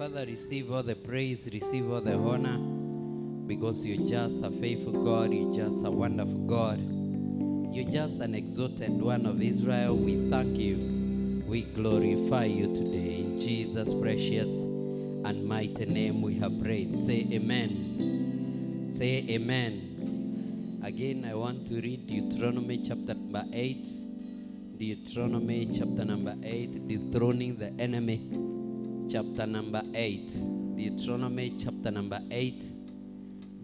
Father, receive all the praise, receive all the honor, because you're just a faithful God, you're just a wonderful God. You're just an exalted one of Israel. We thank you. We glorify you today. In Jesus' precious and mighty name we have prayed. Say amen. Say amen. Again, I want to read Deuteronomy chapter number 8. Deuteronomy chapter number 8, dethroning the enemy. Chapter number 8. Deuteronomy chapter number 8.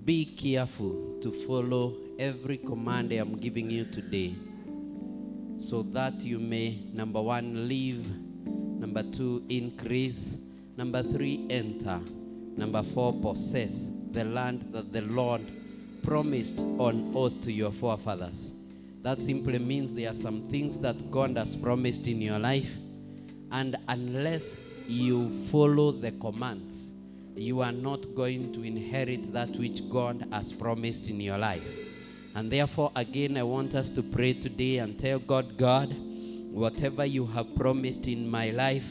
Be careful to follow every command I am giving you today so that you may, number one, live, number two, increase, number three, enter, number four, possess the land that the Lord promised on oath to your forefathers. That simply means there are some things that God has promised in your life, and unless you follow the commands, you are not going to inherit that which God has promised in your life. And therefore, again, I want us to pray today and tell God, God, whatever you have promised in my life,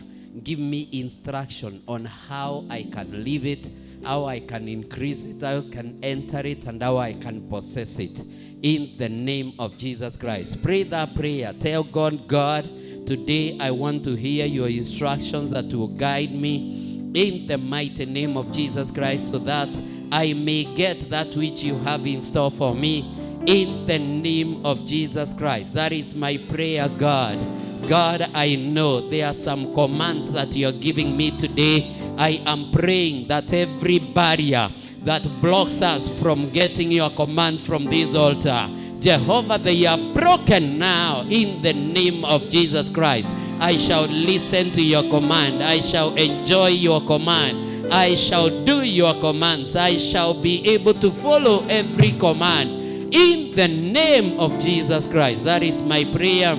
give me instruction on how I can live it, how I can increase it, how I can enter it, and how I can possess it. In the name of Jesus Christ. Pray that prayer. Tell God, God, today I want to hear your instructions that will guide me in the mighty name of Jesus Christ so that I may get that which you have in store for me in the name of Jesus Christ. That is my prayer, God. God, I know there are some commands that you're giving me today. I am praying that every barrier that blocks us from getting your command from this altar, Jehovah, they are broken now in the name of Jesus Christ. I shall listen to your command. I shall enjoy your command. I shall do your commands. I shall be able to follow every command in the name of Jesus Christ. That is my prayer.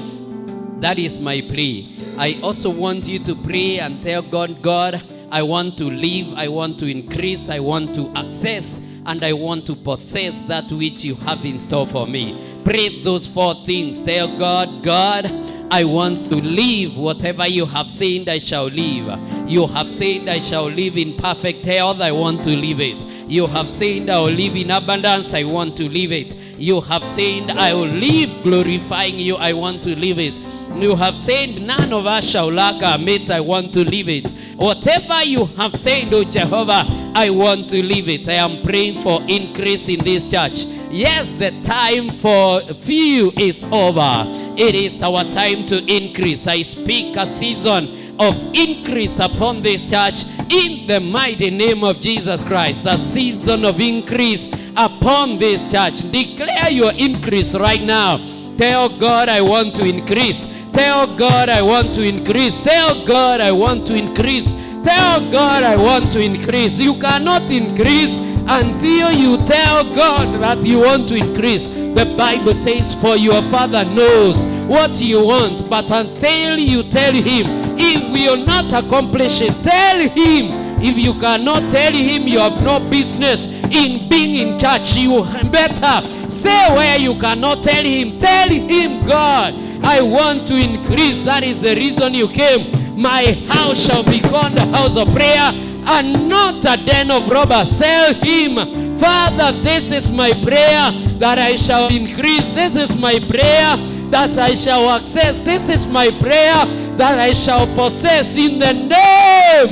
That is my prayer. I also want you to pray and tell God, God, I want to live, I want to increase, I want to access, and I want to possess that which you have in store for me. Pray those four things. Tell God, God, I want to live whatever you have said I shall live. You have said I shall live in perfect health, I want to live it. You have said I will live in abundance, I want to live it. You have said I will live glorifying you, I want to live it. You have said none of us shall lack our mate, I want to live it. Whatever you have said, oh Jehovah, I want to live it. I am praying for increase in this church. Yes, the time for few is over. It is our time to increase. I speak a season of increase upon this church in the mighty name of Jesus Christ. The season of increase upon this church. Declare your increase right now. Tell God, I want to increase. Tell God, I want to increase. Tell God, I want to increase. Tell God, I want to increase. You cannot increase until you tell God that you want to increase. The Bible says, For your Father knows what you want, but until you tell Him, He will not accomplish it. Tell Him. If you cannot tell Him, you have no business in being in church. You better stay where you cannot tell Him. Tell Him, God, I want to increase. That is the reason you came. My house shall be called a house of prayer and not a den of robbers. Tell him, Father, this is my prayer that I shall increase. This is my prayer that I shall access. This is my prayer that I shall possess in the name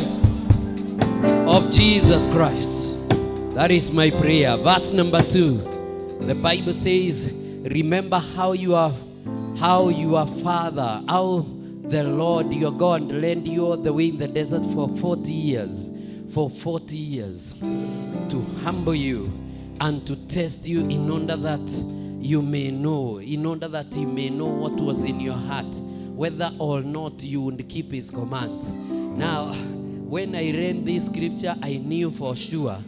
of Jesus Christ. That is my prayer. Verse number two. The Bible says, Remember how you are, how your father, how the Lord your God led you the way in the desert for 40 years. For 40 years to humble you and to test you in order that you may know, in order that he may know what was in your heart, whether or not you would keep his commands. Now, when I read this scripture, I knew for sure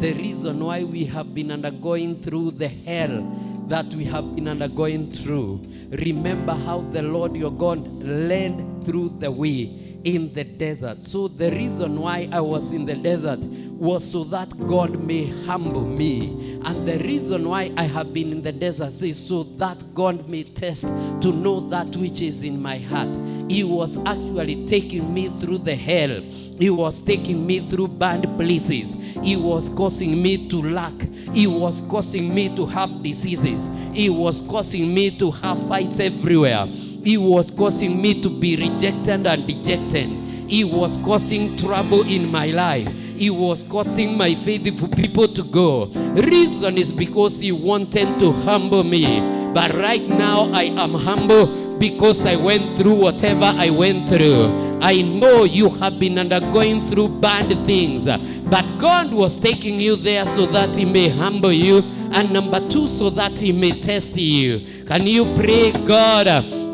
the reason why we have been undergoing through the hell that we have been undergoing through. Remember how the Lord your God led through the way in the desert. So the reason why I was in the desert was so that God may humble me. And the reason why I have been in the desert is so that God may test to know that which is in my heart. He was actually taking me through the hell. He was taking me through bad places. He was causing me to lack. He was causing me to have diseases. He was causing me to have fights everywhere. He was causing me to be rejected and dejected. He was causing trouble in my life. He was causing my faithful people to go. Reason is because he wanted to humble me. But right now I am humble because I went through whatever I went through. I know you have been undergoing through bad things, but God was taking you there so that He may humble you, and number two, so that He may test you. Can you pray, God?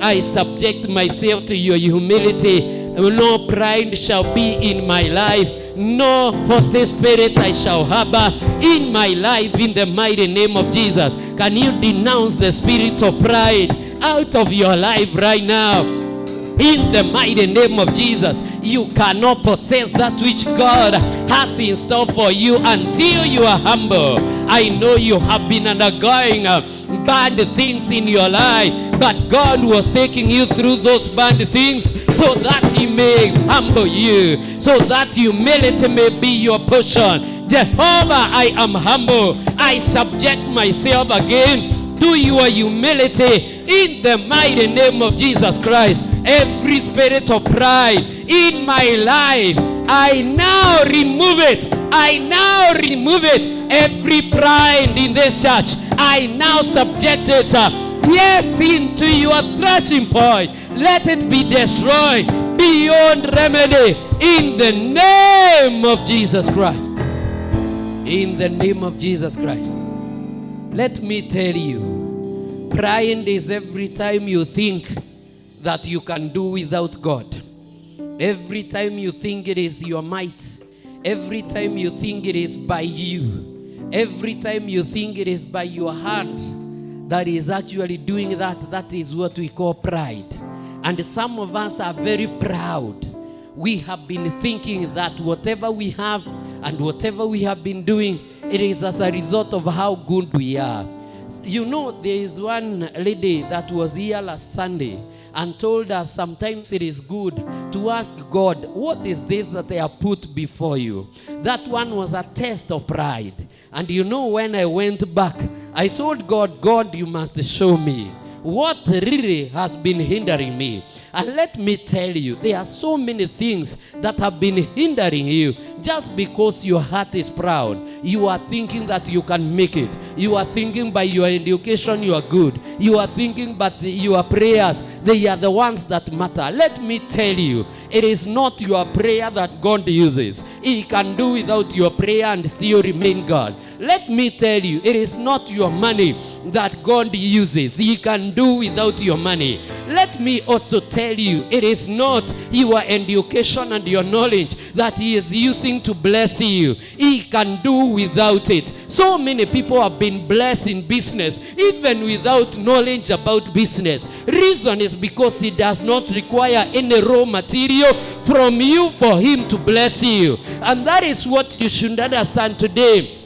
I subject myself to your humility. No pride shall be in my life. No haughty spirit I shall harbor in my life in the mighty name of Jesus. Can you denounce the spirit of pride out of your life right now? In the mighty name of Jesus, you cannot possess that which God has in store for you until you are humble. I know you have been undergoing uh, bad things in your life, but God was taking you through those bad things so that He may humble you, so that humility may be your portion. Jehovah, I am humble. I subject myself again to your humility in the mighty name of Jesus Christ. Every spirit of pride in my life, I now remove it. I now remove it. Every pride in this church, I now subject it. uh, Yes, into your threshing point. Let it be destroyed beyond remedy in the name of Jesus Christ. In the name of Jesus Christ. Let me tell you, pride is every time you think that you can do without God. Every time you think it is your might. Every time you think it is by you. Every time you think it is by your hand that is actually doing that, that is what we call pride. And some of us are very proud. We have been thinking that whatever we have and whatever we have been doing, it is as a result of how good we are. You know, there is one lady that was here last Sunday and told us sometimes it is good to ask God, What is this that I have put before you? That one was a test of pride. And you know, when I went back, I told God, God, you must show me what really has been hindering me. And let me tell you, there are so many things that have been hindering you just because your heart is proud. You are thinking that you can make it. You are thinking by your education you are good. You are thinking but your prayers, they are the ones that matter. Let me tell you, it is not your prayer that God uses. He can do without your prayer and still remain God. Let me tell you, it is not your money that God uses. He can do without your money. Let me also tell you, it is not your education and your knowledge that He is using to bless you. He can do without it. So many people have been blessed in business, even without knowledge about business. Reason is because He does not require any raw material from you for Him to bless you. And that is what you should understand today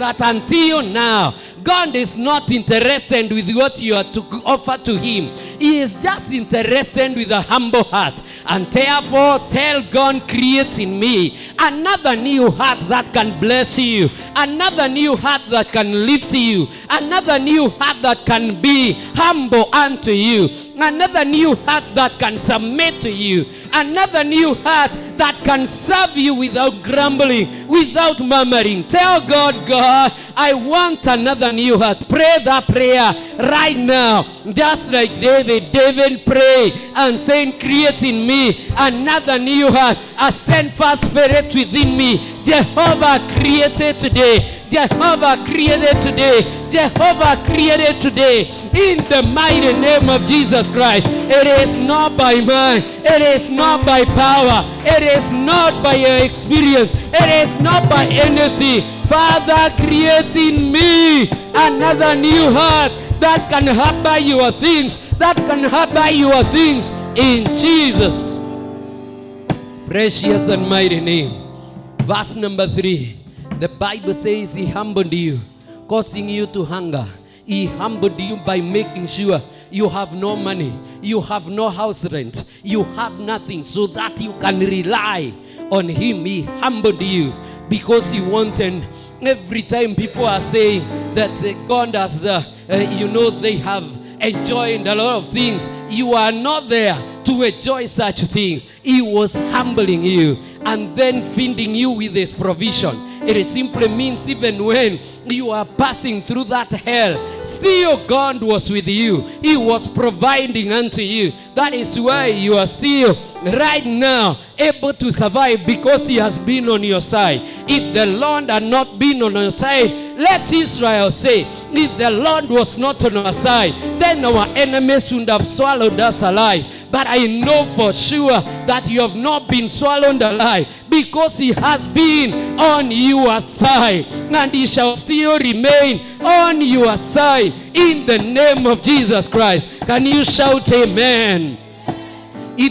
that until now, God is not interested with what you are to offer to Him. He is just interested with a humble heart. And therefore, tell God, create in me another new heart that can bless you, another new heart that can lift you, another new heart that can be humble unto you, another new heart that can submit to you, another new heart that can serve you without grumbling, without murmuring. Tell God, God, I want another new heart. Pray that prayer right now. Just like David. David prayed and saying, create in me another new heart, a steadfast spirit within me. Jehovah created today. Jehovah created today. Jehovah created today. In the mighty name of Jesus Christ. It is not by mind. It is not by power. It is not by your experience. It is not by anything. Father, create in me another new heart that can harbor your things. That can harbor your things in Jesus' precious and mighty name. Verse number three. The Bible says he humbled you, causing you to hunger. He humbled you by making sure you have no money, you have no house rent, you have nothing, so that you can rely on him. He humbled you because he wanted. Every time people are saying that uh, God has, uh, uh, you know, they have enjoyed a lot of things, you are not there to enjoy such things. He was humbling you and then feeding you with his provision. It simply means even when you are passing through that hell, still God was with you. He was providing unto you. That is why you are still right now able to survive because He has been on your side. If the Lord had not been on your side, let Israel say, if the Lord was not on our side, then our enemies would have swallowed us alive. But I know for sure that you have not been swallowed alive because He has been on your side and He shall still remain on your side in the name of Jesus Christ. Can you shout Amen?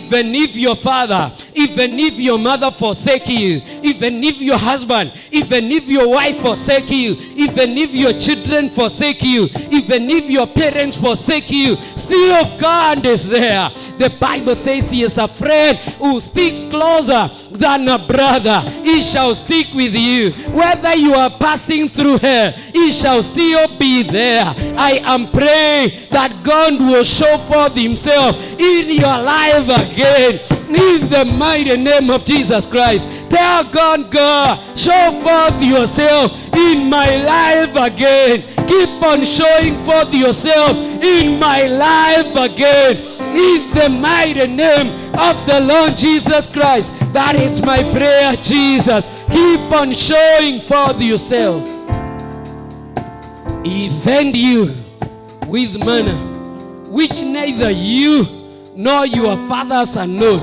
Even if your father, even if your mother forsake you, even if your husband, even if your wife forsake you, even if your children forsake you, even if your parents forsake you, still God is there. The Bible says he is a friend who sticks closer than a brother. He shall stick with you. Whether you are passing through hell, he shall still be there. I am praying that God will show forth himself in your life again. In the mighty name of Jesus Christ. Tell God, God, show forth yourself in my life again. Keep on showing forth yourself in my life again. In the mighty name of the Lord Jesus Christ. That is my prayer, Jesus. Keep on showing forth yourself. He you with manna, which neither you nor your fathers are known.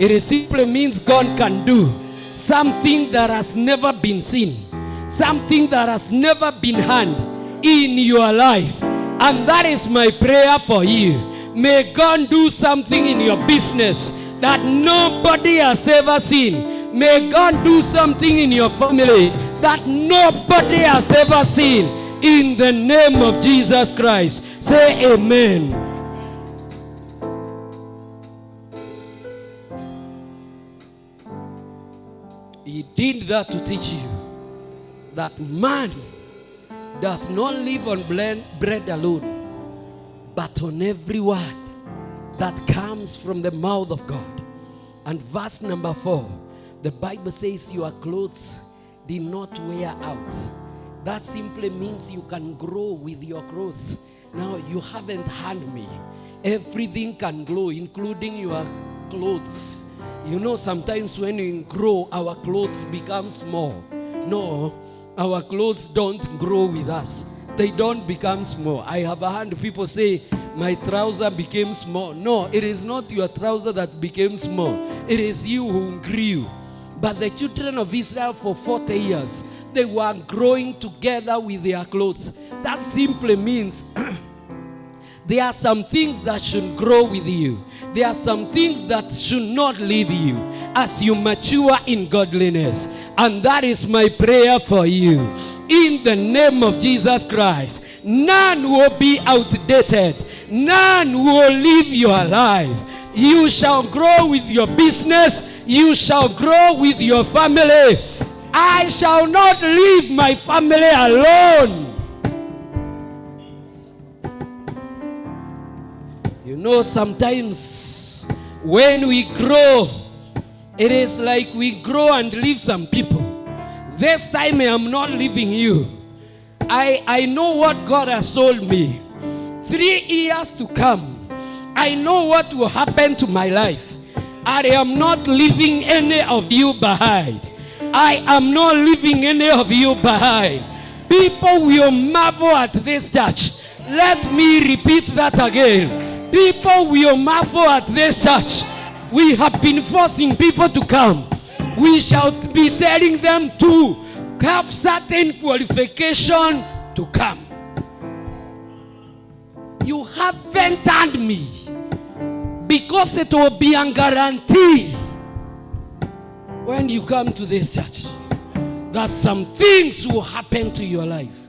It simply means God can do something that has never been seen, something that has never been heard in your life. And that is my prayer for you. May God do something in your business that nobody has ever seen. May God do something in your family that nobody has ever seen. In the name of Jesus Christ. Say amen. Did that to teach you that man does not live on bread alone, but on every word that comes from the mouth of God. And verse number four, the Bible says, Your clothes did not wear out. That simply means you can grow with your clothes. Now, you haven't had me. Everything can grow, including your clothes. You know, sometimes when we grow, our clothes become small. No, our clothes don't grow with us. They don't become small. I have a heard people say, my trouser became small. No, it is not your trouser that became small. It is you who grew. But the children of Israel for 40 years, they were growing together with their clothes. That simply means there are some things that should grow with you. There are some things that should not leave you as you mature in godliness. And that is my prayer for you. In the name of Jesus Christ, none will be outdated, none will leave your life. You shall grow with your business, you shall grow with your family. I shall not leave my family alone. Know, sometimes when we grow, it is like we grow and leave some people. This time I am not leaving you. I, I know what God has told me. Three years to come, I know what will happen to my life. I am not leaving any of you behind. I am not leaving any of you behind. People will marvel at this church. Let me repeat that again. People will marvel at this church. We have been forcing people to come. We shall be telling them to have certain qualification to come. You haven't me because it will be a guarantee when you come to this church that some things will happen to your life.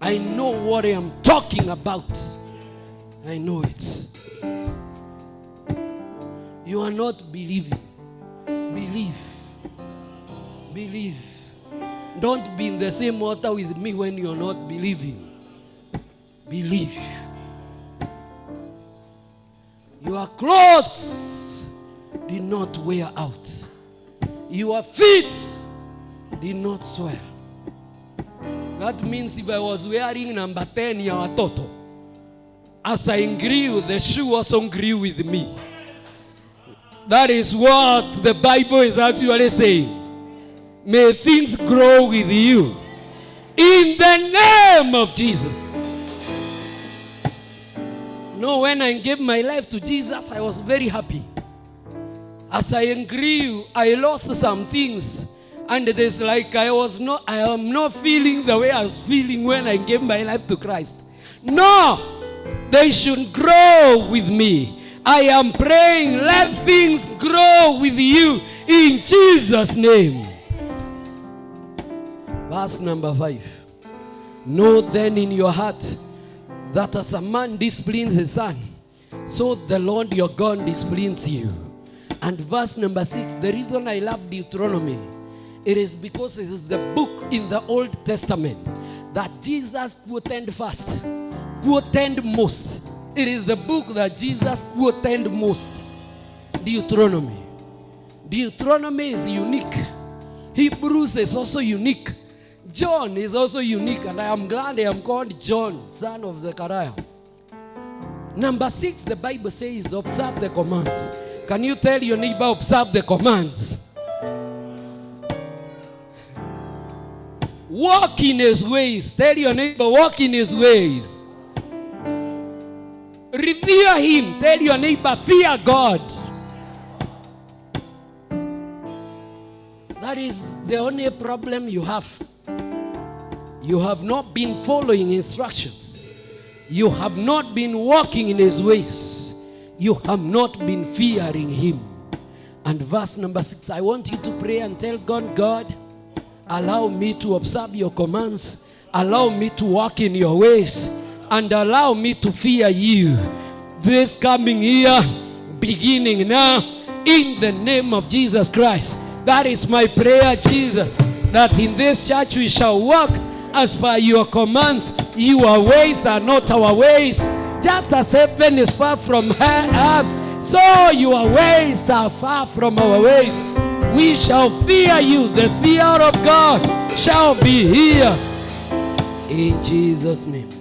I know what I am talking about. I know it. You are not believing. Believe. Believe. Don't be in the same water with me when you're not believing. Believe. Your clothes did not wear out. Your feet did not swell. That means if I was wearing number 10 ya watoto, as I grew, the shoe also grew with me. That is what the Bible is actually saying. May things grow with you. In the name of Jesus. No, when I gave my life to Jesus, I was very happy. As I grew, I lost some things. And is like I was not, I am not feeling the way I was feeling when I gave my life to Christ. No, they should grow with me. I am praying, let things grow with you in Jesus' name. Verse number five. Know then in your heart that as a man disciplines his son, so the Lord your God disciplines you. And verse number six, the reason I love Deuteronomy, it is because it is the book in the Old Testament that Jesus quoted first, quoted most. It is the book that Jesus quoted most. Deuteronomy. Deuteronomy is unique. Hebrews is also unique. John is also unique, and I am glad I am called John, son of Zechariah. Number six, the Bible says, observe the commands. Can you tell your neighbor, observe the commands? Walk in his ways. Tell your neighbor, walk in his ways. Revere him. Tell your neighbor, fear God. That is the only problem you have. You have not been following instructions. You have not been walking in his ways. You have not been fearing him. And verse number six, I want you to pray and tell God, God, allow me to observe your commands, allow me to walk in your ways, and allow me to fear you. This coming year, beginning now, in the name of Jesus Christ. That is my prayer, Jesus, that in this church we shall walk as by your commands. Your ways are not our ways. Just as heaven is far from earth, so your ways are far from our ways. We shall fear you. The fear of God shall be here. In Jesus' name.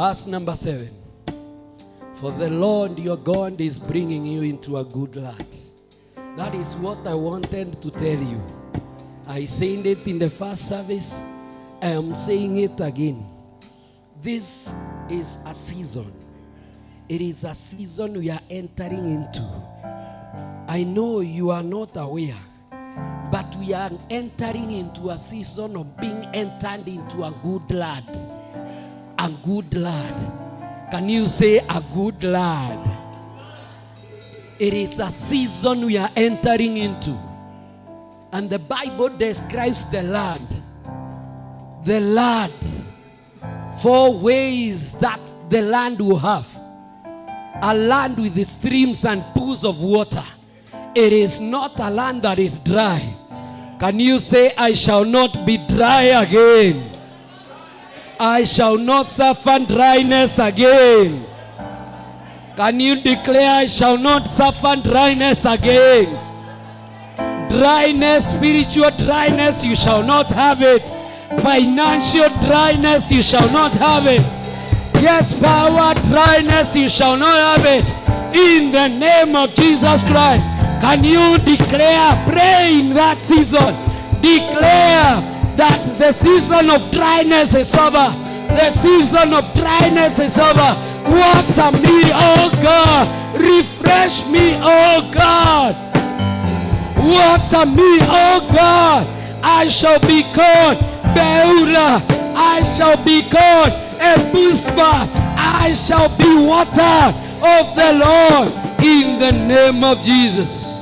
Verse number seven. For the Lord your God is bringing you into a good land. That is what I wanted to tell you. I said it in the first service. I am saying it again. This is a season. It is a season we are entering into. I know you are not aware, but we are entering into a season of being entered into a good land. A good lad. Can you say a good lad? It is a season we are entering into. And the Bible describes the land. The land. Four ways that the land will have. A land with the streams and pools of water. It is not a land that is dry. Can you say, I shall not be dry again? I shall not suffer dryness again. Can you declare, I shall not suffer dryness again? Dryness, spiritual dryness, you shall not have it. Financial dryness, you shall not have it. Yes, power dryness, you shall not have it. In the name of Jesus Christ, can you declare, pray in that season, declare that the season of dryness is over. The season of dryness is over. Water me, oh God. Refresh me, oh God. Water me, oh God. I shall be called Beulah. I shall be called Hephzibah. I shall be water of the Lord. In the name of Jesus.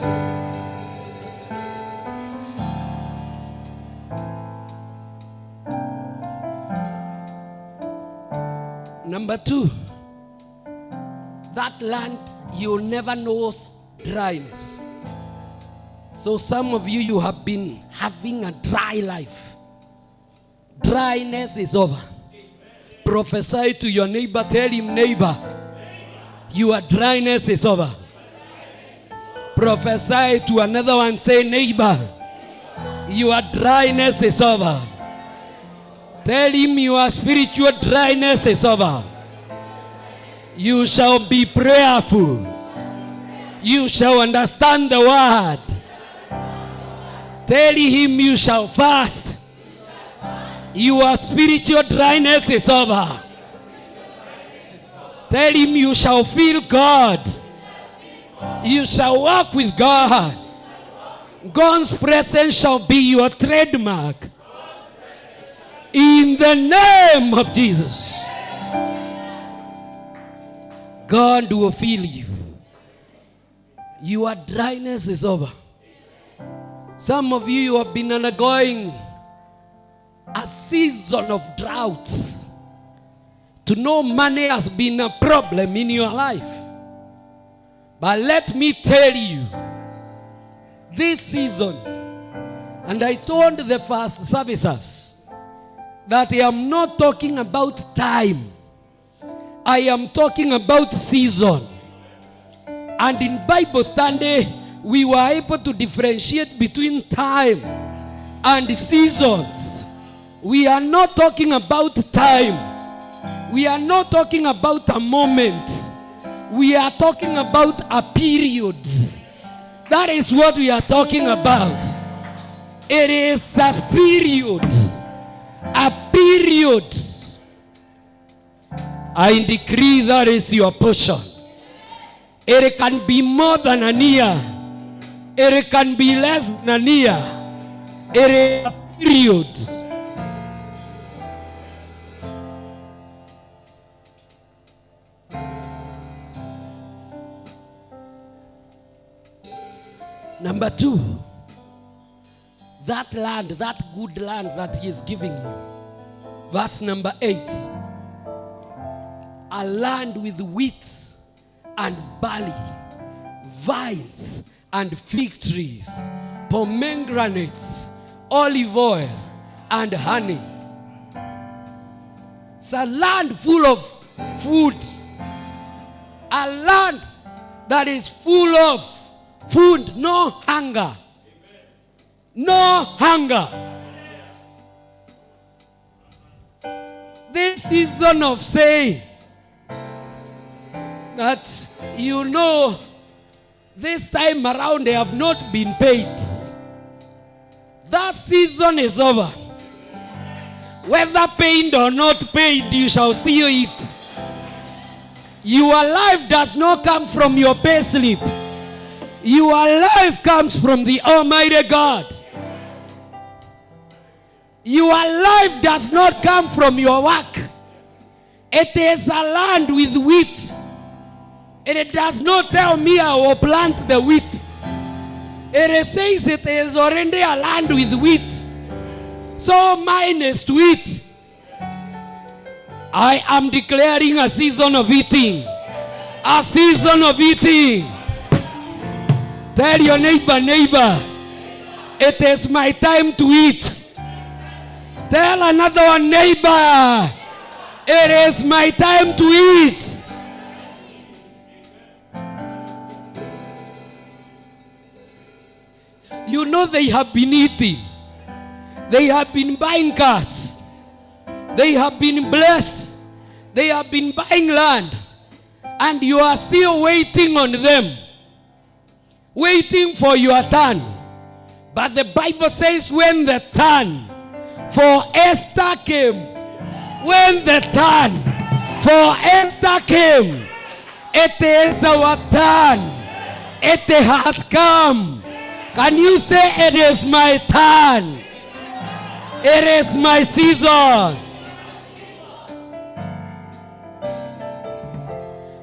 Number two, that land you'll never know dryness. So some of you you have been having a dry life. Dryness is over. Prophesy to your neighbor, tell him neighbor, your dryness is over. Prophesy to another one, say neighbor, your dryness is over. Tell him your spiritual dryness is over. You shall be prayerful. You shall understand the word. Tell him you shall fast. Your spiritual dryness is over. Tell him you shall feel God. You shall walk with God. God's presence shall be your trademark. In the name of Jesus. God will fill you. Your dryness is over. Some of you, you have been undergoing a season of drought. To know money has been a problem in your life. But let me tell you, this season, and I told the first services that I am not talking about time, I am talking about season. And in Bible study, we were able to differentiate between time and seasons. We are not talking about time. We are not talking about a moment. We are talking about a period. That is what we are talking about. It is a period. A period. I decree that is your portion. It can be more than a year. It can be less than a year. It is a period. Number two, that land, that good land that He is giving you. Verse number eight a land with wheat and barley, vines and fig trees, pomegranates, olive oil, and honey. It's a land full of food, a land that is full of food, no hunger. No hunger. This season of saying that you know this time around they have not been paid. That season is over. Whether paid or not paid, you shall still eat. Your life does not come from your pay slip. Your life comes from the Almighty God. Your life does not come from your work. It is a land with wheat. And it does not tell me I will plant the wheat. It says it is already a land with wheat. So mine is to eat. I am declaring a season of eating. A season of eating. Tell your neighbor, neighbor, it is my time to eat. Tell another one, neighbor, it is my time to eat. You know they have been eating. They have been buying cars. They have been blessed. They have been buying land. And you are still waiting on them. Waiting for your turn. But the Bible says when the turn for Esther came, when the turn for Esther came, it is our turn. It has come. Can you say it is my turn? It is my season.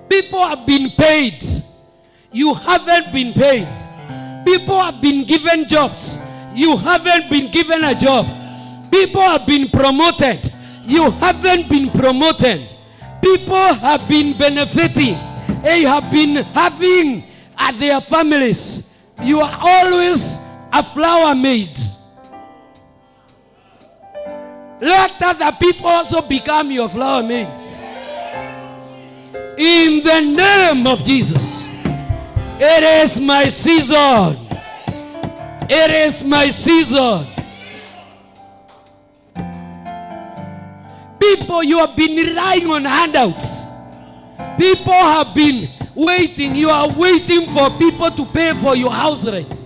People have been paid. You haven't been paid. People have been given jobs. You haven't been given a job. People have been promoted. You haven't been promoted. People have been benefiting. They have been having at their families. You are always a flower maid. Let other people also become your flower maids. In the name of Jesus. It is my season. It is my season. People, you have been relying on handouts. People have been waiting. You are waiting for people to pay for your house rent.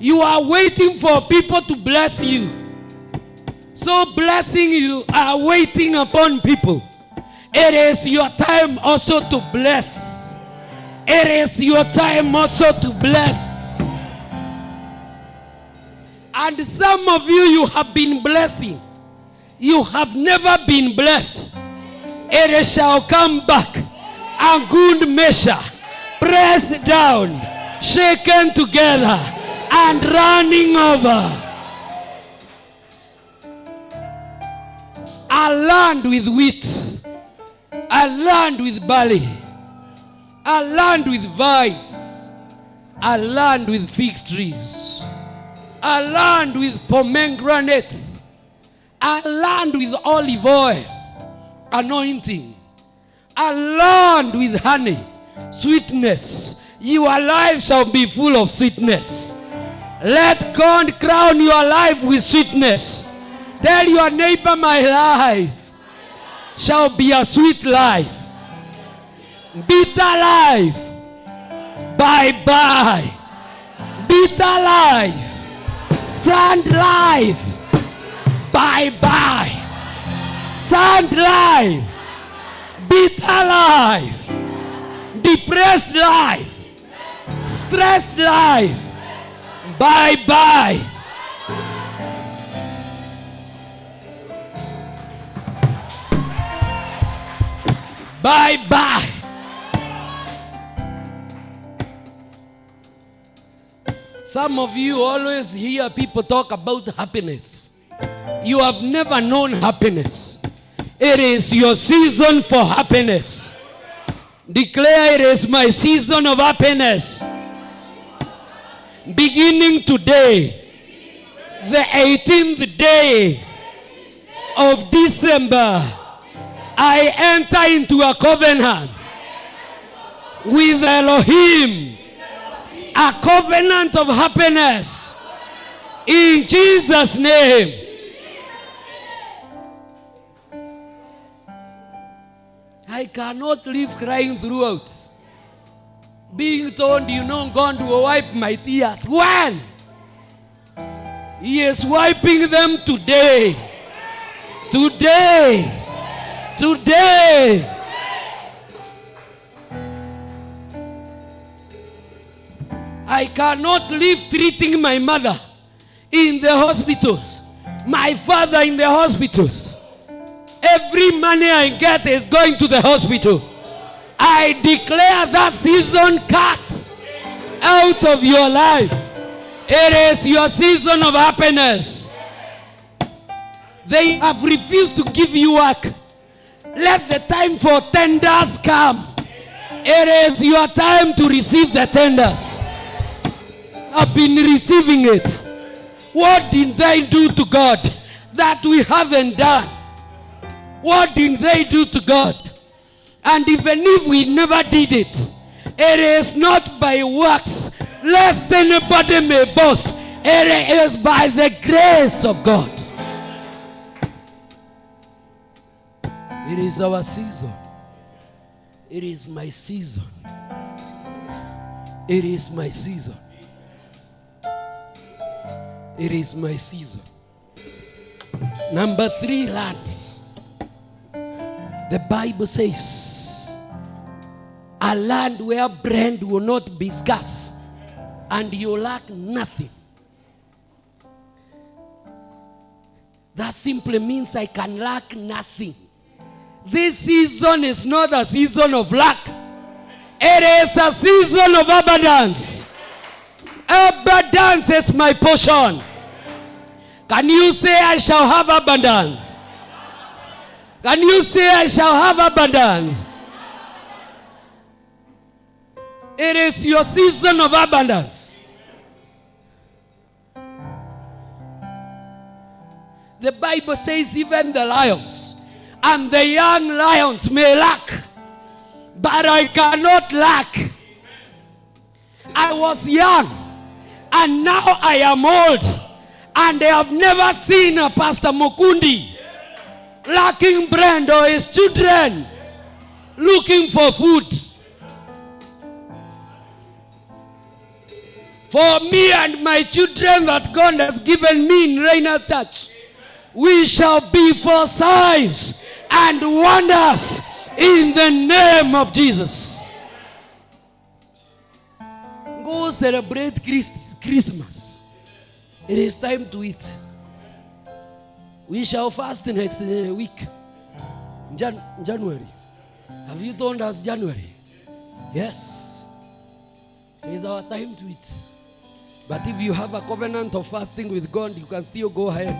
You are waiting for people to bless you. So, blessing you are waiting upon people. It is your time also to bless. It is your time also to bless. And some of you, you have been blessing. You have never been blessed. It shall come back. A good measure, pressed down, shaken together, and running over. A land with wheat, a land with barley, a land with vines, a land with fig trees, a land with pomegranates, a land with olive oil, anointing, a land with honey, sweetness. Your life shall be full of sweetness. Let God crown your life with sweetness. Tell your neighbor, my life shall be a sweet life. Bitter life. Bye bye. Bitter life. Sand life. Bye bye. Sand life. Bitter life. Depressed life. Stressed life. Bye bye. Bye bye. Some of you always hear people talk about happiness. You have never known happiness. It is your season for happiness. Declare it is my season of happiness. Beginning today, the 18th day of December, I enter into a covenant with Elohim, a covenant of happiness. In Jesus' name. I cannot live crying throughout. Being told you know God will wipe my tears. When? He is wiping them today. Today. Today. I cannot live treating my mother in the hospitals, my father in the hospitals. Every money I get is going to the hospital. I declare that season cut out of your life. It is your season of happiness. They have refused to give you work. Let the time for tenders come. It is your time to receive the tenders. I've been receiving it. What did they do to God that we haven't done? What did they do to God? And even if we never did it, it is not by works, lest anybody may boast. It is by the grace of God. It is our season. It is my season. It is my season. It is my season. Number three, lads. The Bible says, a land where bread will not be scarce and you lack nothing. That simply means I can lack nothing. This season is not a season of lack. It is a season of abundance. Abundance is my portion. Can you say, I shall have abundance? Can you say, I shall have abundance? It is your season of abundance. The Bible says, even the lions and the young lions may lack, but I cannot lack. I was young, and now I am old, and I have never seen a Pastor Mukundi lacking bread or his children looking for food. For me and my children that God has given me in Reina Church, we shall be for signs and wonders in the name of Jesus. Go celebrate Christ- Christmas. It is time to eat. We shall fast next uh, week. Jan- January. Have you told us January? Yes. It is our time to eat. But if you have a covenant of fasting with God, you can still go ahead.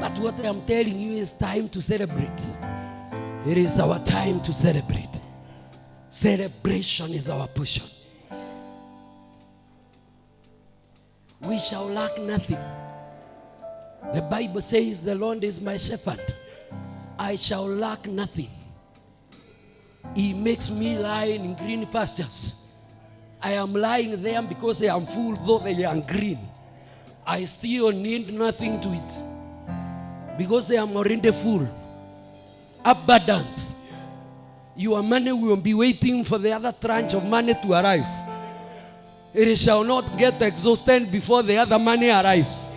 But what I'm telling you is time to celebrate. It is our time to celebrate. Celebration is our portion. We shall lack nothing. The Bible says, The Lord is my shepherd. I shall lack nothing. He makes me lie in green pastures. I am lying there because I am full, though they are green. I still need nothing to eat because I am already full. Abundance. Your money will be waiting for the other tranche of money to arrive. It shall not get exhausted before the other money arrives.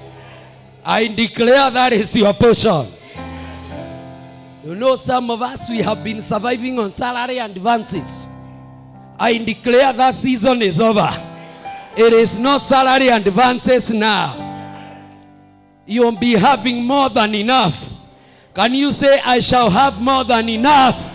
I declare that is your portion. You know, some of us, we have been surviving on salary and advances. I declare that season is over. It is not salary and advances now. You'll be having more than enough. Can you say, I shall have more than enough?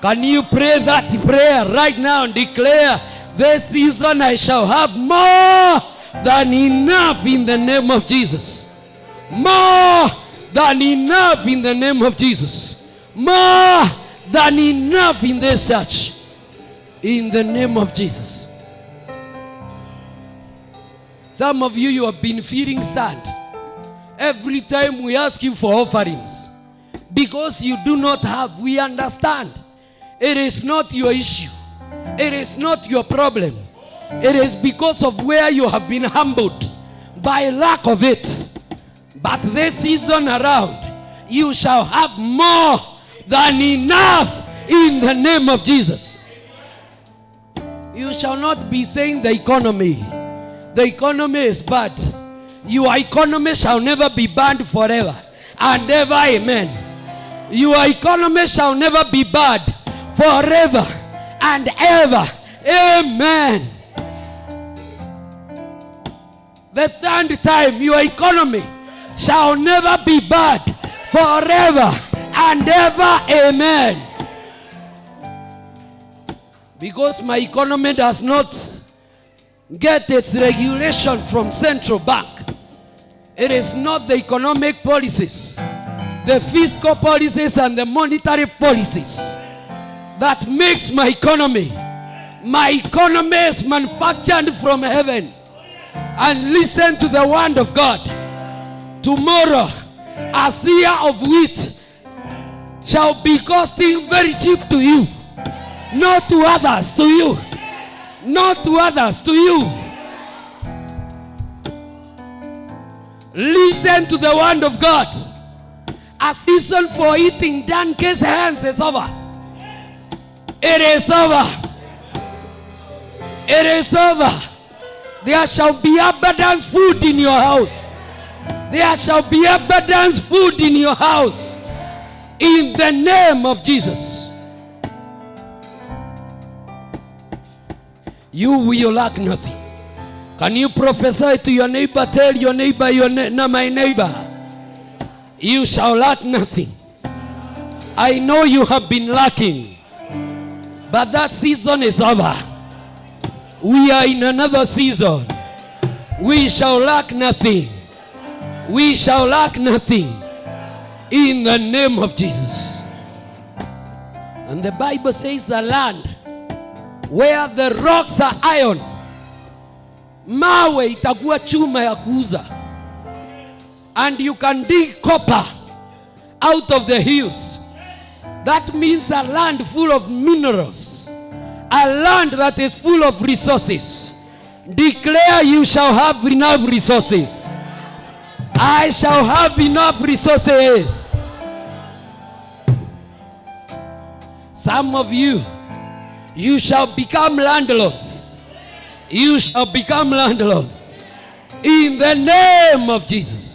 Can you pray that prayer right now and declare, this season I shall have more than enough in the name of Jesus? More than enough in the name of Jesus. More than enough in this church. In the name of Jesus. Some of you, you have been feeling sad every time we ask you for offerings because you do not have. We understand. It is not your issue, it is not your problem. It is because of where you have been humbled by lack of it. But this season around, you shall have more than enough in the name of Jesus. You shall not be saying the economy. The economy is bad. Your economy shall never be bad forever and ever. Amen. Your economy shall never be bad forever and ever. Amen. The third time, your economy shall never be bad forever and ever. Amen. Because my economy does not get its regulation from central bank. It is not the economic policies, the fiscal policies and the monetary policies that makes my economy. My economy is manufactured from heaven. And listen to the word of God. Tomorrow, a seer of wheat shall be costing very cheap to you, not to others, to you, not to others, to you. Listen to the word of God. A season for eating donkey's hands is over. It is over. It is over. There shall be abundance food in your house. There shall be abundance food in your house. In the name of Jesus. You will lack nothing. Can you prophesy to your neighbor? Tell your neighbor, your ne- no, my neighbor, you shall lack nothing. I know you have been lacking. But that season is over. We are in another season. We shall lack nothing. We shall lack nothing. In the name of Jesus. And the Bible says a land where the rocks are iron, mawe itakuwa chuma ya and you can dig copper out of the hills. That means a land full of minerals, a land that is full of resources. Declare you shall have enough resources. I shall have enough resources. Some of you, you shall become landlords. You shall become landlords. In the name of Jesus.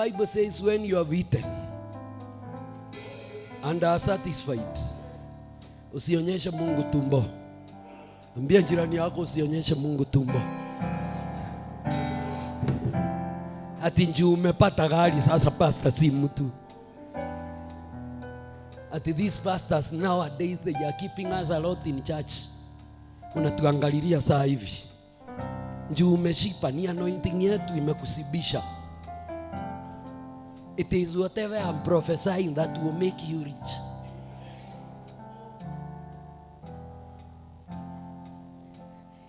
Bible says, when you have eaten and are satisfied, usionyeshe Mungu tumbo. Ambia jirani yako usionyeshe Mungu tumbo. Ati njuu umepata gari sasa pastor si mtu. Ati these pastors nowadays they are keeping us a lot in church. Unatuangalilia saa hivi. Njuu umeshipa ni anointing yetu imekusibisha. It is whatever I'm prophesying that will make you rich.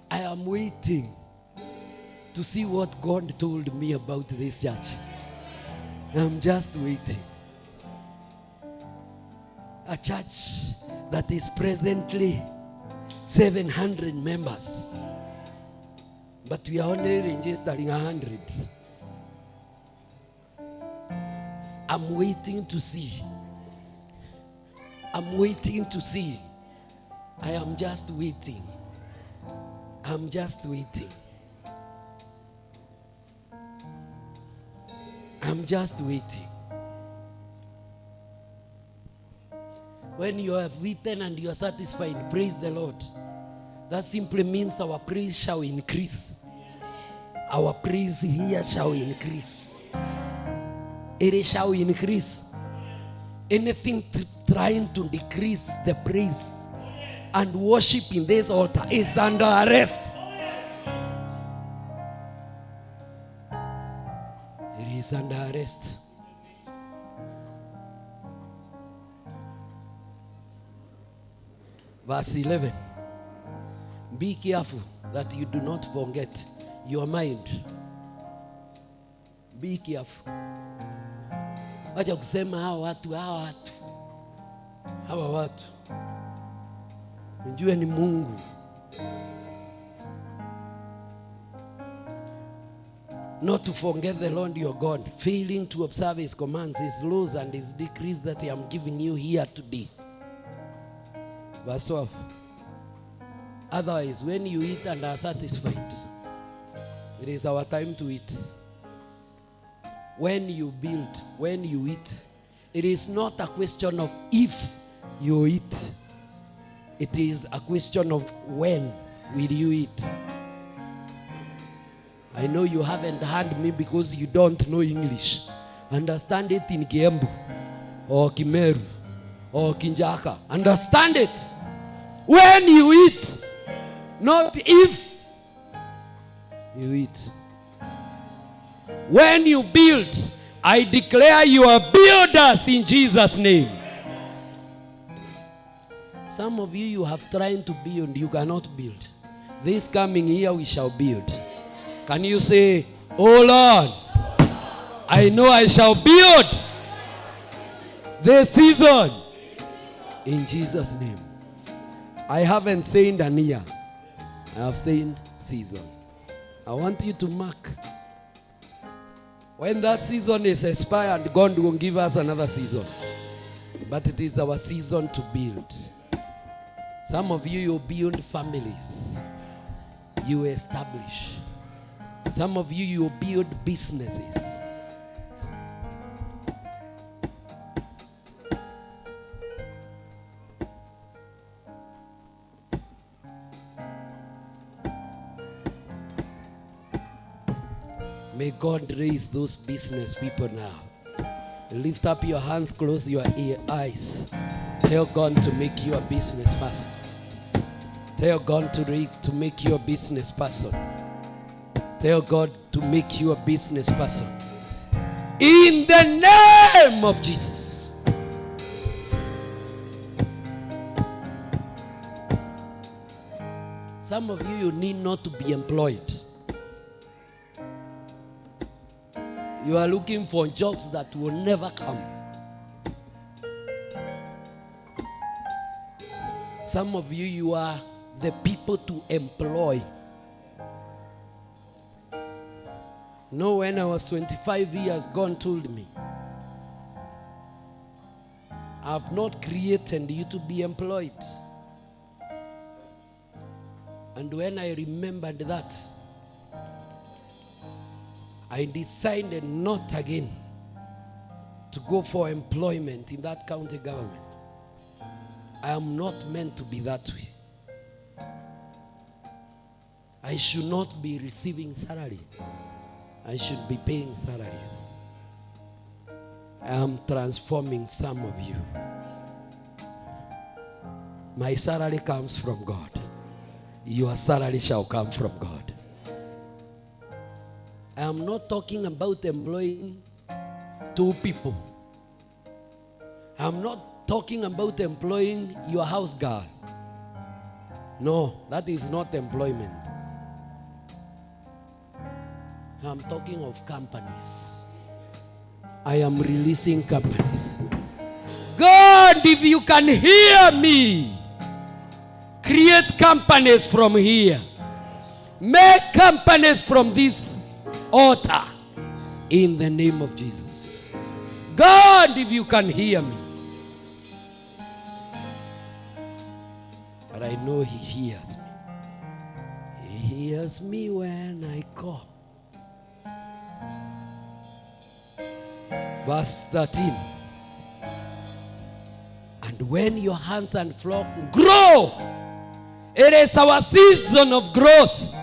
I am waiting to see what God told me about this church. I'm just waiting. A church that is presently 700 members, but we are only registering 100. I'm waiting to see. I'm waiting to see. I am just waiting. I'm just waiting. I'm just waiting. When you have eaten and you are satisfied, praise the Lord. That simply means our praise shall increase. Our praise here shall increase. It shall increase. Anything trying to decrease the praise and worship in this altar is under arrest. It is under arrest. Verse 11. Be careful that you do not forget your mind. Be careful. Wacha kusema hawa watu, hawa watu, hawa watu, mjue ni Mungu. Not to forget the Lord your God, failing to observe his commands, his laws, and his decrees that I am giving you here today. Verse 12. Otherwise, when you eat and are satisfied, it is our time to eat. When you build, when you eat, it is not a question of if you eat, it is a question of when will you eat. I know you haven't heard me because you don't know English. Understand it in Kiembu or Kimeru or Kinjaka. Understand it. When you eat, not if you eat. When you build, I declare you are builders in Jesus' name. Some of you, you have tried to build, you cannot build. This coming year, we shall build. Can you say, Oh Lord, I know I shall build this season in Jesus' name. I haven't said an year, I have said season. I want you to mark. When that season is expired, God will give us another season. But it is our season to build. Some of you, you build families, you establish. Some of you, you build businesses. May God raise those business people now. Lift up your hands, close your ear, eyes. Tell God to make you a business person. Tell God to, re- to make you a business person. Tell God to make you a business person. In the name of Jesus. Some of you, you need not to be employed. You are looking for jobs that will never come. Some of you, you are the people to employ. No, when I was 25 years, God told me, I've not created you to be employed. And when I remembered that, I decided not again to go for employment in that county government. I am not meant to be that way. I should not be receiving salary. I should be paying salaries. I am transforming some of you. My salary comes from God. Your salary shall come from God. I am not talking about employing two people. I'm not talking about employing your house girl. No, that is not employment. I'm talking of companies. I am releasing companies. God, if you can hear me, create companies from here. Make companies from this altar in the name of Jesus. God, if you can hear me. But I know He hears me. He hears me when I call. Verse 13. And when your hands and flock grow, it is our season of growth.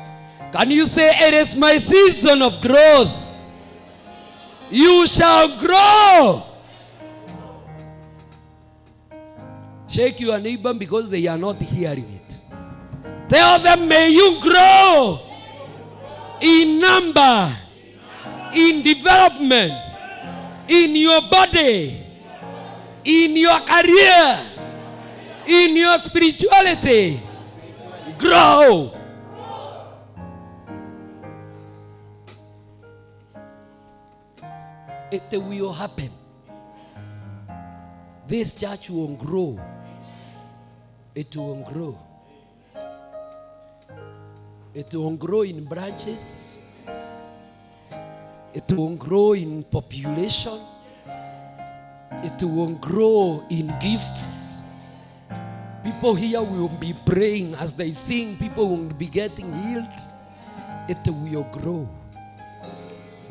Can you say, It is my season of growth? You shall grow. Shake your neighbor because they are not hearing it. Tell them, May you grow in number, in development, in your body, in your career, in your spirituality. Grow. It will happen. This church will grow. It will grow. It will grow in branches. It will grow in population. It will grow in gifts. People here will be praying as they sing, people will be getting healed. It will grow.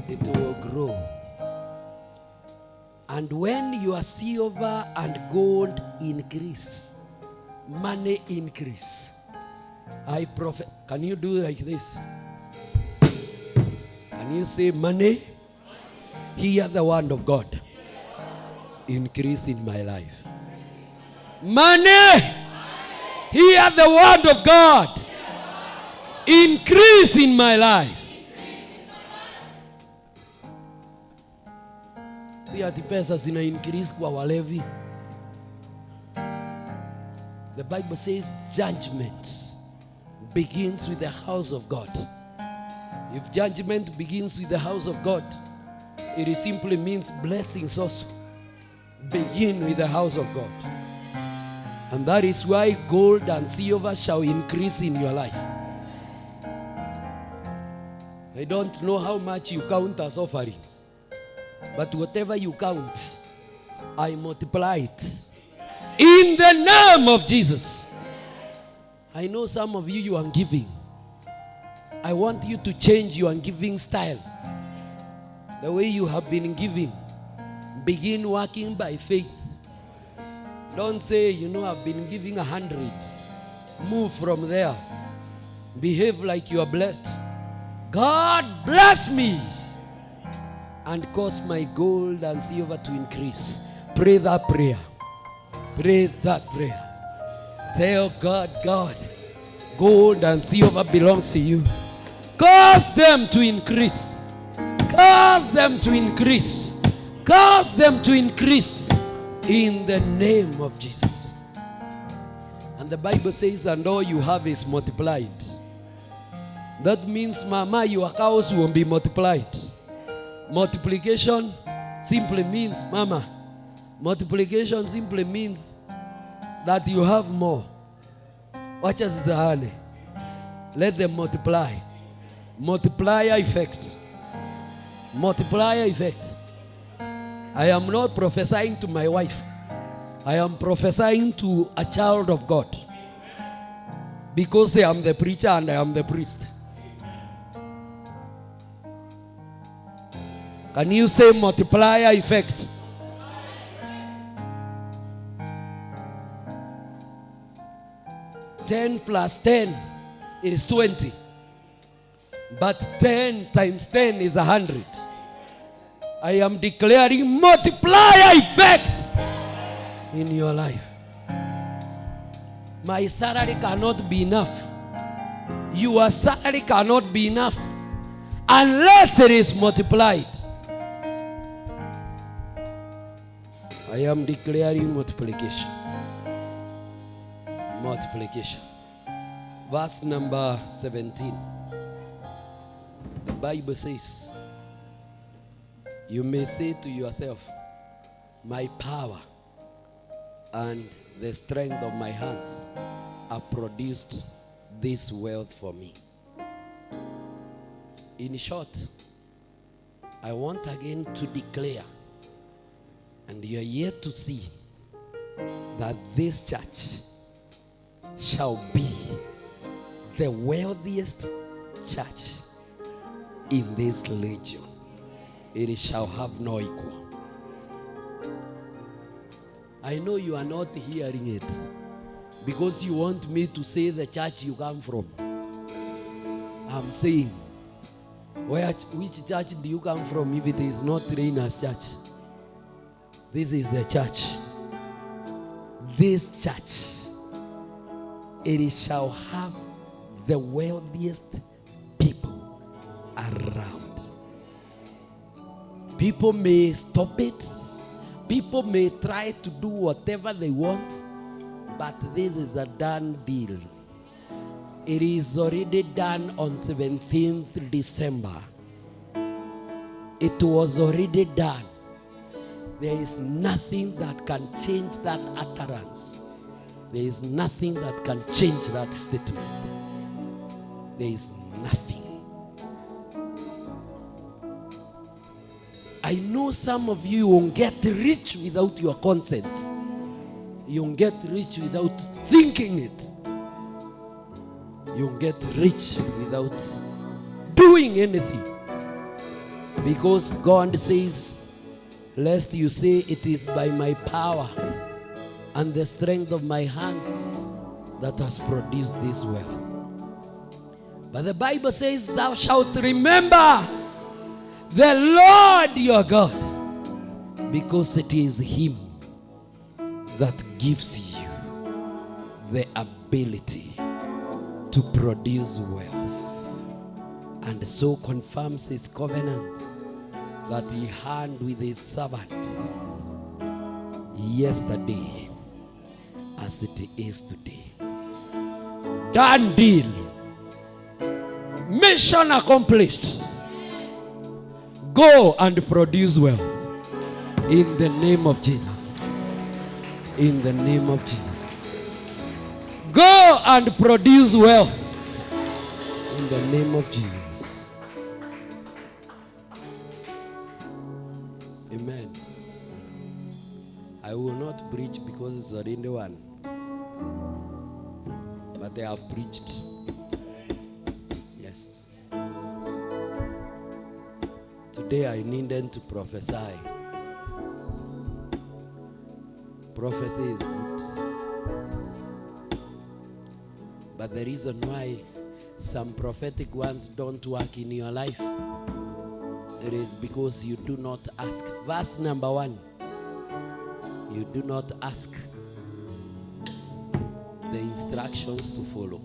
It will grow. And when your silver and gold increase, money increase. I prophet. Can you do like this? Can you say money? Hear the word of God. Increase in my life. Money. Hear the word of God. Increase in my life. Si ati pesa zina increase kwa walevi. The Bible says judgment begins with the house of God. If judgment begins with the house of God, it simply means blessings also begin with the house of God. And that is why gold and silver shall increase in your life. I don't know how much you count as offerings, but whatever you count, I multiply it. In the name of Jesus. I know some of you, you are giving. I want you to change your giving style. The way you have been giving. Begin working by faith. Don't say, you know, I've been giving a hundred. Move from there. Behave like you are blessed. God bless me. And cause my gold and silver to increase. Pray that prayer. Pray that prayer. Tell God, God, gold and silver belongs to you. Cause them to increase. Cause them to increase. Cause them to increase in the name of Jesus. And the Bible says, and all you have is multiplied. That means, Mama, your cows won't be multiplied. Multiplication simply means, Mama, multiplication simply means that you have more. Watch as the honey. Let them multiply. Multiplier effect. Multiplier effect. I am not prophesying to my wife. I am prophesying to a child of God. Because I am the preacher and I am the priest. Can you say multiplier effect? Ten plus ten is twenty. But ten times ten is a hundred. I am declaring multiplier effect in your life. My salary cannot be enough. Your salary cannot be enough unless it is multiplied. I am declaring multiplication. Multiplication. Verse number 17. The Bible says, You may say to yourself, My power and the strength of my hands have produced this wealth for me. In short, I want again to declare, and you are yet to see, that this church shall be the wealthiest church in this legion. It shall have no equal. I know you are not hearing it because you want me to say the church you come from. I'm saying, where, which church do you come from if it is not Reina's church? This is the church. This church, it shall have the wealthiest people around. People may stop it. People may try to do whatever they want, but this is a done deal. It is already done on 17th December. It was already done. There is nothing that can change that utterance. There is nothing that can change that statement. There is nothing. I know some of you won't get rich without your consent. You won't get rich without thinking it. You won't get rich without doing anything. Because God says, Lest you say it is by my power and the strength of my hands that has produced this wealth. But the Bible says, Thou shalt remember the Lord your God, because it is Him that gives you the ability to produce wealth and so confirms His covenant that He had with His servants yesterday as it is today. Done deal. Mission accomplished. Go and produce wealth. In the name of Jesus. In the name of Jesus. Go and produce wealth. In the name of Jesus. I will not preach because it's already one. But they have preached. Yes. Today I need them to prophesy. Prophecy is good. But the reason why some prophetic ones don't work in your life it is because you do not ask. Verse number one. You do not ask the instructions to follow.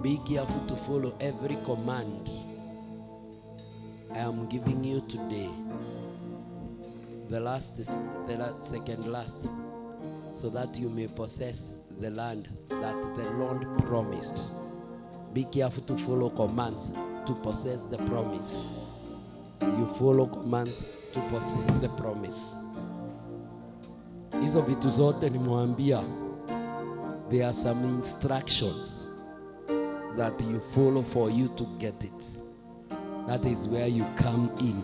Be careful to follow every command I am giving you today. The last the la- second last, so that you may possess the land that the Lord promised. Be careful to follow commands to possess the promise. You follow commands to possess the promise. Hizo vitu zote nimewambia, there are some instructions that you follow for you to get it. That is where you come in.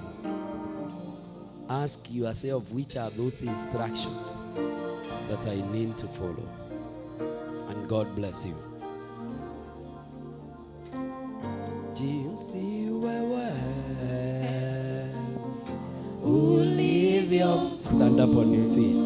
Ask yourself which are those instructions that I need to follow. And God bless you. Jinsi wewe ulivyo. Stand up on your feet.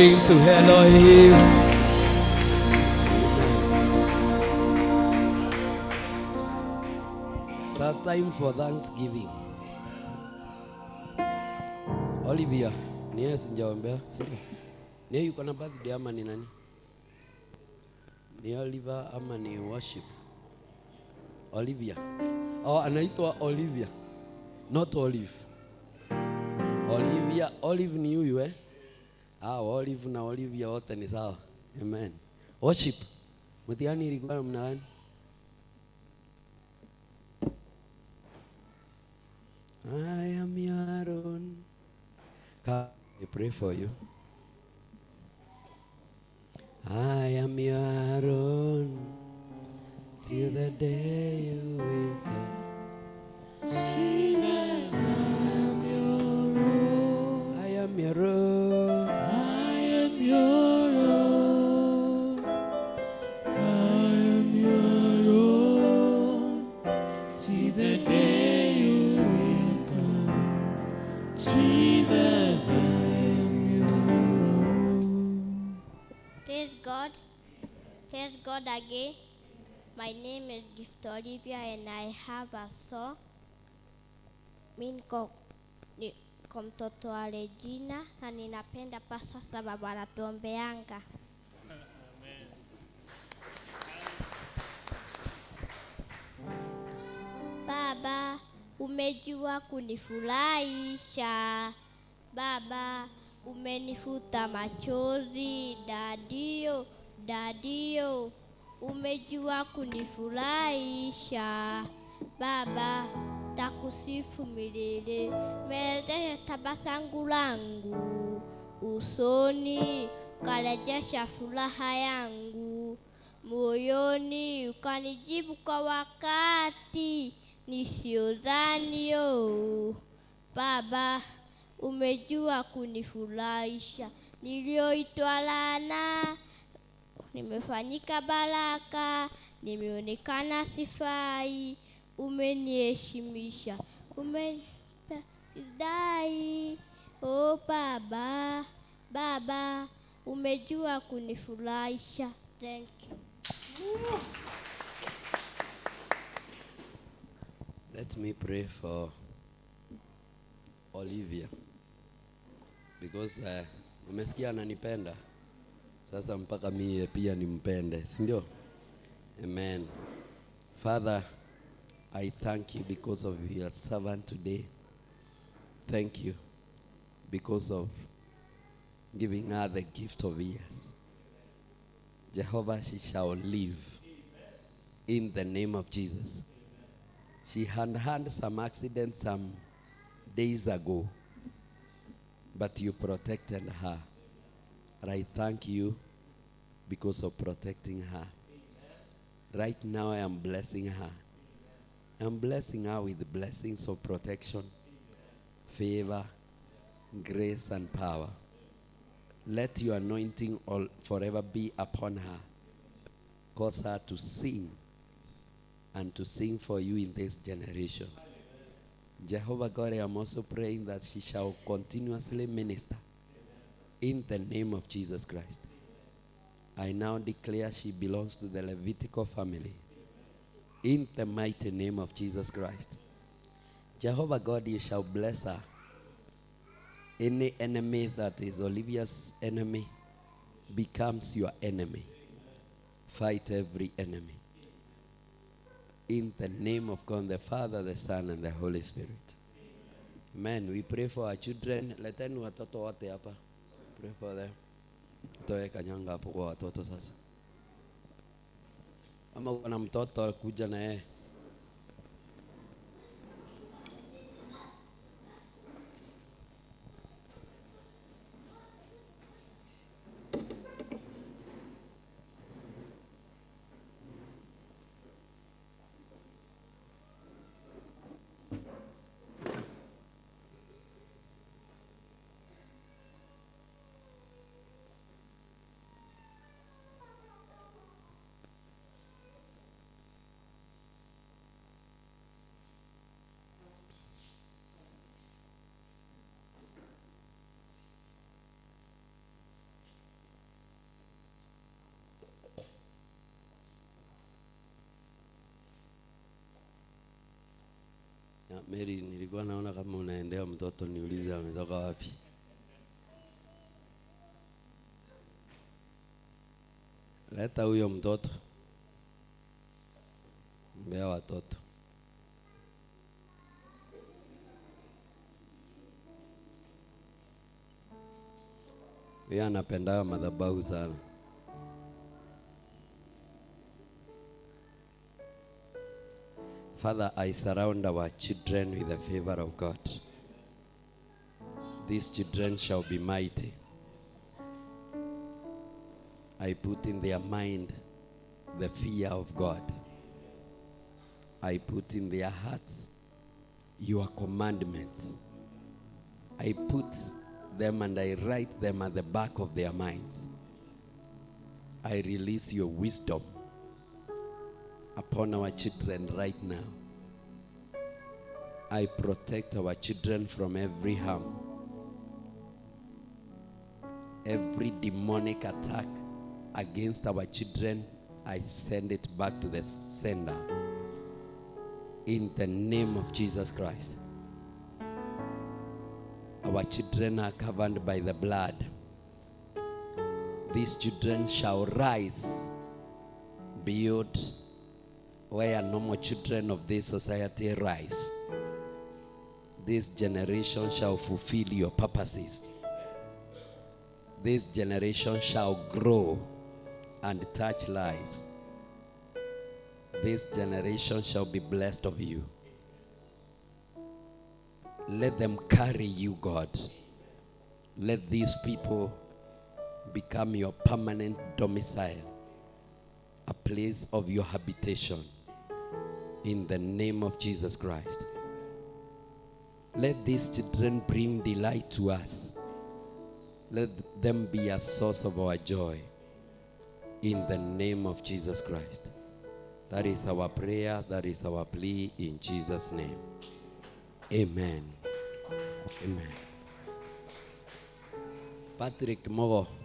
clap to hell to Elohim. It's a time for Thanksgiving. Olivia, ni yeye sijaombea, si? Ni yeye yuko na birthday ama ni nani? Ni Oliver ama ni worship? Olivia. Oh, anaitwa Olivia. Not Olive. Olivia, Olive ni huyu eh? Ah, Olive na Olivia wote ni sawa. Amen. Worship. Mtihani ilikuwa namna gani? I am your own. Come, I pray for you. I am your own till the day you will come. Jesus, I'm your own. I am your own. Again. My name is Gift Olivia and I have a song. Mi niko ni- kwa mtoto wa Regina na ninapenda pasa sababu anatuombeanga. Baba, umejua kunifurahisha. Baba, umenifuta machozi. Dadio, dadio, umejua kunifurahisha. Baba, takusifu milele, meleze tabasangu langu usoni, ukarejesha furaha yangu moyoni, ukanijibu kwa wakati nisiodhanio. Baba, umejua kunifurahisha, niliyoitwa laana nimefanyika baraka, nimeonekana sifai, umeniheshimisha, umenipa o Oh Baba, Baba, umejua kunifurahisha. Thank you. Let me pray for Olivia because uh, umesikia ananipenda sasa mpaka mie pia nimpende, si ndio? Amen. Father, I thank you because of your servant today. Thank you because of giving her the gift of years. Jehovah, she shall live in the name of Jesus. She had had some accidents some days ago, but you protected her. And I thank you because of protecting her. Right now, I am blessing her. I'm blessing her with blessings of protection, favor, grace, and power. Let your anointing all forever be upon her. Cause her to sing and to sing for you in this generation. Jehovah God, I am also praying that she shall continuously minister in the name of Jesus Christ. I now declare she belongs to the Levitical family. In the mighty name of Jesus Christ. Jehovah God, you shall bless her. Any enemy that is Olivia's enemy becomes your enemy. Fight every enemy. In the name of God, the Father, the Son, and the Holy Spirit. Amen. We pray for our children. Leteni watoto. Pray for them. Toe kanyanga hapo kwa watoto sasa. Ama kuna mtoto kuja na yeye. Mary, nilikuwa naona kama unaendea mtoto, niulize ametoka wapi. Leta huyo mtoto, mbea watoto. Yeye anapendaga madhabahu sana. Father, I surround our children with the favor of God. These children shall be mighty. I put in their mind the fear of God. I put in their hearts your commandments. I put them and I write them at the back of their minds. I release your wisdom upon our children right now. I protect our children from every harm. Every demonic attack against our children, I send it back to the sender. In the name of Jesus Christ. Our children are covered by the blood. These children shall rise beyond where normal children of this society rise. This generation shall fulfill your purposes. This generation shall grow and touch lives. This generation shall be blessed of you. Let them carry you, God. Let these people become your permanent domicile, a place of your habitation. In the name of Jesus Christ. Let these children bring delight to us. Let them be a source of our joy. In the name of Jesus Christ. That is our prayer. That is our plea in Jesus' name. Amen. Amen. Patrick Mogo.